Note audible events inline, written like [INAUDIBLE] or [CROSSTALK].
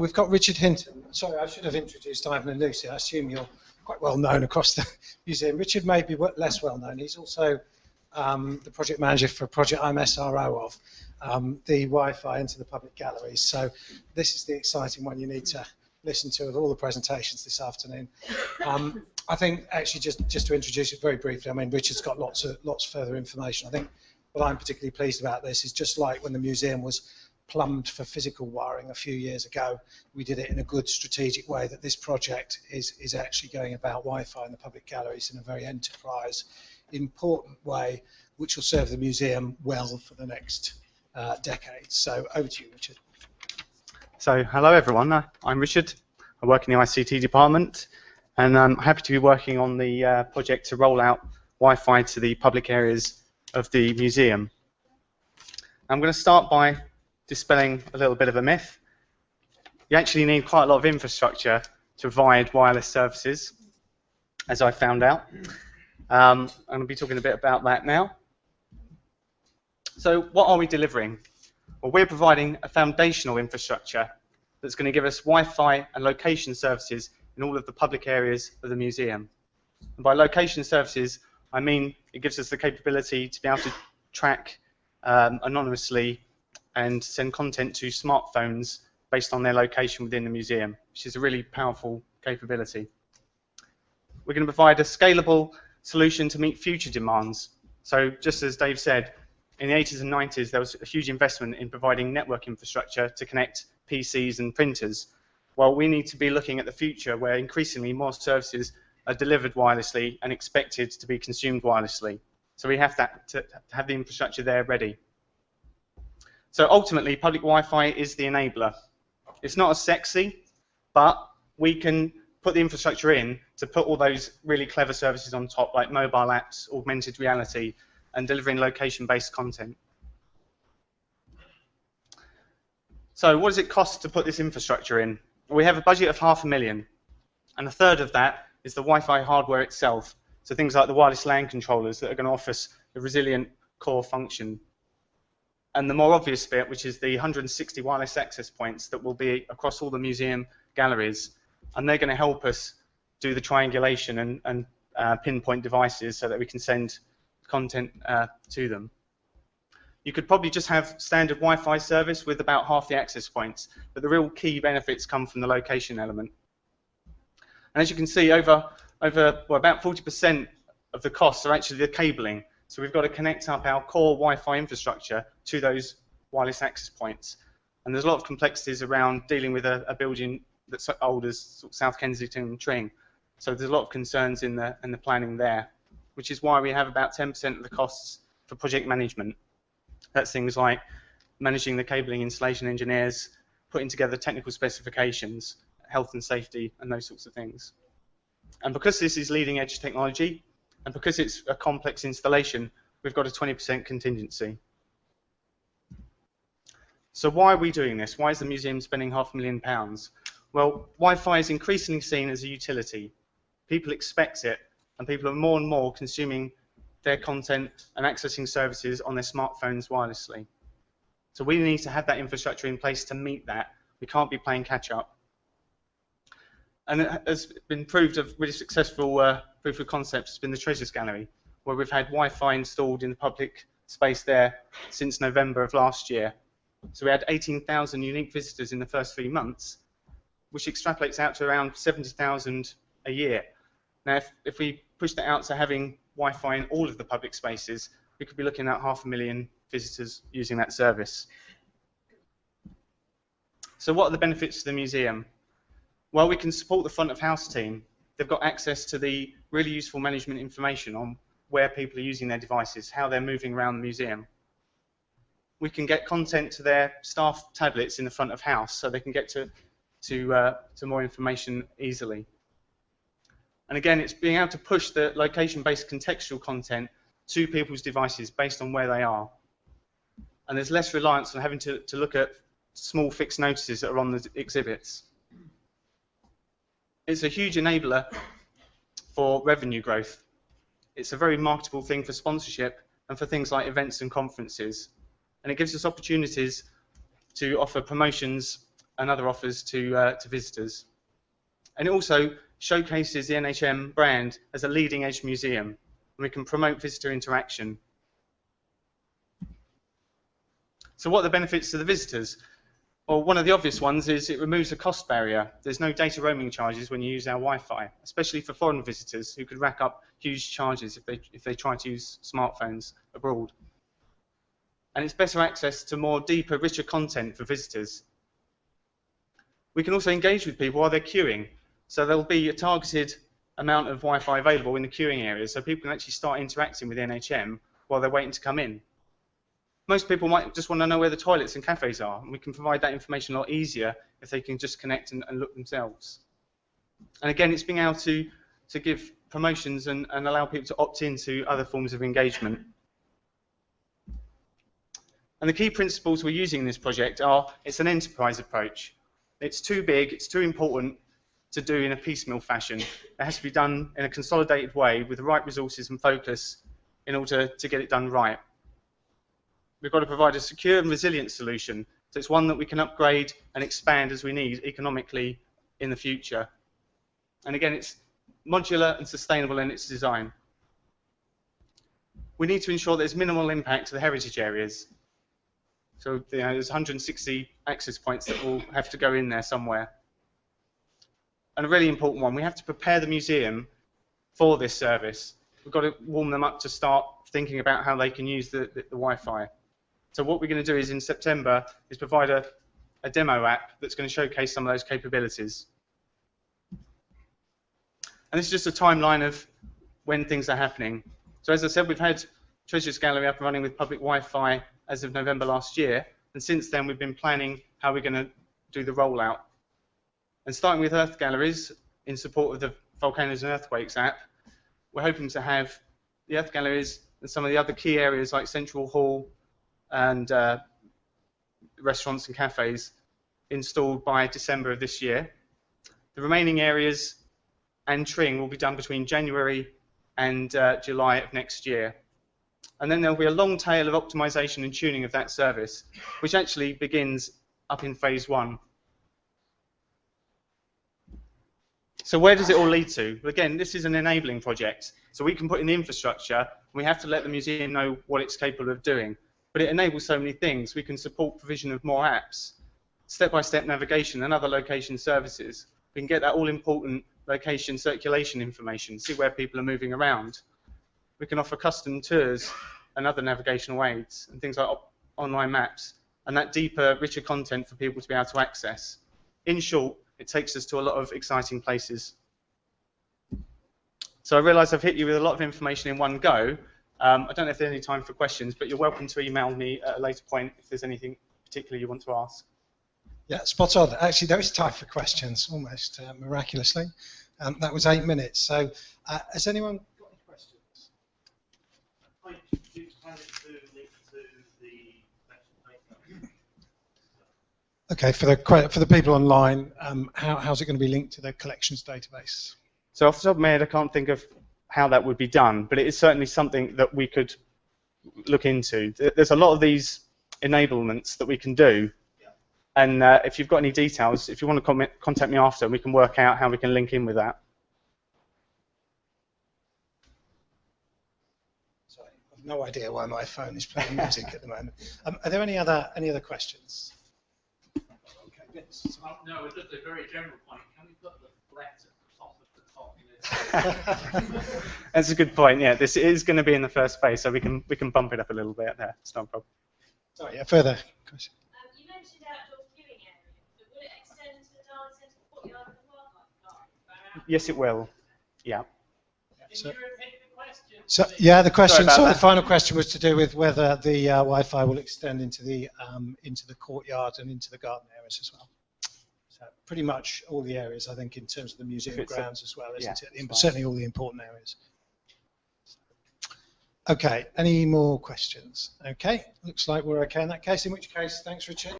We've got Richard Hinton. Sorry, I should have introduced Ivan and Lucy. I assume you're quite well known across the [LAUGHS] museum. Richard may be less well known. He's also um, the project manager for a project I'm SRO of, um, the Wi-Fi into the public galleries. So this is the exciting one you need to listen to of all the presentations this afternoon. Um, I think actually just, just to introduce it very briefly, I mean Richard's got lots of lots further information. I think what I'm particularly pleased about this is just like when the museum was plumbed for physical wiring a few years ago, we did it in a good strategic way that this project is, is actually going about Wi-Fi in the public galleries in a very enterprise, important way, which will serve the museum well for the next uh, decade. So over to you, Richard. So hello everyone, uh, I'm Richard. I work in the ICT department and I'm happy to be working on the uh, project to roll out Wi-Fi to the public areas of the museum. I'm going to start by dispelling a little bit of a myth. You actually need quite a lot of infrastructure to provide wireless services, as I found out. Um, I'm going to be talking a bit about that now. So what are we delivering? Well, we're providing a foundational infrastructure that's going to give us Wi-Fi and location services in all of the public areas of the museum. And by location services, I mean it gives us the capability to be able to track um, anonymously and send content to smartphones based on their location within the museum, which is a really powerful capability. We're going to provide a scalable solution to meet future demands. So just as Dave said, in the 80s and 90s, there was a huge investment in providing network infrastructure to connect PCs and printers. Well, we need to be looking at the future where increasingly more services are delivered wirelessly and expected to be consumed wirelessly. So we have that to have the infrastructure there ready. So ultimately, public Wi-Fi is the enabler. It's not as sexy, but we can put the infrastructure in to put all those really clever services on top, like mobile apps, augmented reality, and delivering location-based content. So what does it cost to put this infrastructure in? We have a budget of half a million, and a third of that is the Wi-Fi hardware itself. So things like the wireless LAN controllers that are going to offer us a resilient core function and the more obvious bit, which is the 160 wireless access points that will be across all the museum galleries, and they're going to help us do the triangulation and, and uh, pinpoint devices so that we can send content uh, to them. You could probably just have standard Wi-Fi service with about half the access points, but the real key benefits come from the location element. And as you can see, over over well, about 40% of the costs are actually the cabling. So we've got to connect up our core Wi-Fi infrastructure to those wireless access points. And there's a lot of complexities around dealing with a, a building that's old as South Kensington Tring. So there's a lot of concerns in the, in the planning there, which is why we have about 10% of the costs for project management. That's things like managing the cabling installation engineers, putting together technical specifications, health and safety, and those sorts of things. And because this is leading edge technology, and because it's a complex installation, we've got a 20% contingency. So why are we doing this? Why is the museum spending half a million pounds? Well, Wi-Fi is increasingly seen as a utility. People expect it, and people are more and more consuming their content and accessing services on their smartphones wirelessly. So we need to have that infrastructure in place to meet that. We can't be playing catch up. And it has been proved a really successful uh, proof of concept has been the Treasures Gallery, where we've had Wi-Fi installed in the public space there since November of last year. So we had 18,000 unique visitors in the first three months, which extrapolates out to around 70,000 a year. Now, if, if we push that out to having Wi-Fi in all of the public spaces, we could be looking at half a million visitors using that service. So what are the benefits to the museum? Well, we can support the front of house team. They've got access to the really useful management information on where people are using their devices, how they're moving around the museum. We can get content to their staff tablets in the front of house so they can get to, to, uh, to more information easily. And again, it's being able to push the location-based contextual content to people's devices based on where they are. And there's less reliance on having to, to look at small fixed notices that are on the exhibits it's a huge enabler for revenue growth. It's a very marketable thing for sponsorship and for things like events and conferences. And it gives us opportunities to offer promotions and other offers to, uh, to visitors. And it also showcases the NHM brand as a leading edge museum, and we can promote visitor interaction. So what are the benefits to the visitors? Well, one of the obvious ones is it removes a cost barrier. There's no data roaming charges when you use our Wi-Fi, especially for foreign visitors who could rack up huge charges if they, if they try to use smartphones abroad. And it's better access to more deeper, richer content for visitors. We can also engage with people while they're queuing. So there'll be a targeted amount of Wi-Fi available in the queuing areas, so people can actually start interacting with NHM while they're waiting to come in. Most people might just want to know where the toilets and cafes are, and we can provide that information a lot easier if they can just connect and, and look themselves. And again, it's being able to, to give promotions and, and allow people to opt into other forms of engagement. And the key principles we're using in this project are it's an enterprise approach. It's too big, it's too important to do in a piecemeal fashion. It has to be done in a consolidated way with the right resources and focus in order to get it done right. We've got to provide a secure and resilient solution. So it's one that we can upgrade and expand as we need economically in the future. And again, it's modular and sustainable in its design. We need to ensure there's minimal impact to the heritage areas. So you know, there's 160 access points that will have to go in there somewhere. And a really important one, we have to prepare the museum for this service. We've got to warm them up to start thinking about how they can use the, the, the Wi-Fi. So what we're going to do is in September is provide a, a demo app that's going to showcase some of those capabilities. And this is just a timeline of when things are happening. So as I said, we've had Treasures Gallery up and running with public Wi-Fi as of November last year, and since then we've been planning how we're going to do the rollout. And starting with Earth Galleries, in support of the Volcanoes and Earthquakes app, we're hoping to have the Earth Galleries and some of the other key areas like Central Hall and uh, restaurants and cafes installed by December of this year. The remaining areas and Tring will be done between January and uh, July of next year. And then there'll be a long tail of optimization and tuning of that service, which actually begins up in phase one. So where does it all lead to? Again, this is an enabling project. So we can put in the infrastructure, we have to let the museum know what it's capable of doing. But it enables so many things. We can support provision of more apps, step-by-step navigation, and other location services. We can get that all-important location circulation information, see where people are moving around. We can offer custom tours and other navigational aids, and things like online maps, and that deeper, richer content for people to be able to access. In short, it takes us to a lot of exciting places. So I realise I've hit you with a lot of information in one go. Um, I don't know if there's any time for questions, but you're welcome to email me at a later point if there's anything particular you want to ask. Yeah, spot on. Actually, there is time for questions, almost uh, miraculously. Um, that was eight minutes. So, uh, has anyone got any questions? Hi, do you plan it to link to the collection paper? Okay, for the for the people online, um, how, how's it going to be linked to the collections database? So off the top of my head, I can't think of how that would be done, but it is certainly something that we could look into. There's a lot of these enablements that we can do, Yeah. and uh, if you've got any details, if you want to comment, contact me after, we can work out how we can link in with that. Sorry, I've no idea why my phone is playing music at the moment. Um, are there any other any other questions? Okay, Vince. No, it's just a very general point. Can we put the flat at the top of the top list? [LAUGHS] That's a good point. Yeah, this is going to be in the first phase, so we can we can bump it up a little bit there. It's not a problem. Sorry, yeah, further question. Um, you mentioned outdoor queuing area, but will it extend to the Darwin Centre courtyard as well, like Yes, it will. Yeah. So- Can you repeat the question? So, yeah, the question. about So the final question was to do with whether the uh, Wi-Fi will extend into the um, into the courtyard and into the garden areas as well. Pretty much all the areas, I think, in terms of the museum grounds as well, isn't yeah, it? In- certainly all the important areas. Okay. Any more questions? Okay. Looks like we're okay in that case. In which case, thanks, Richard.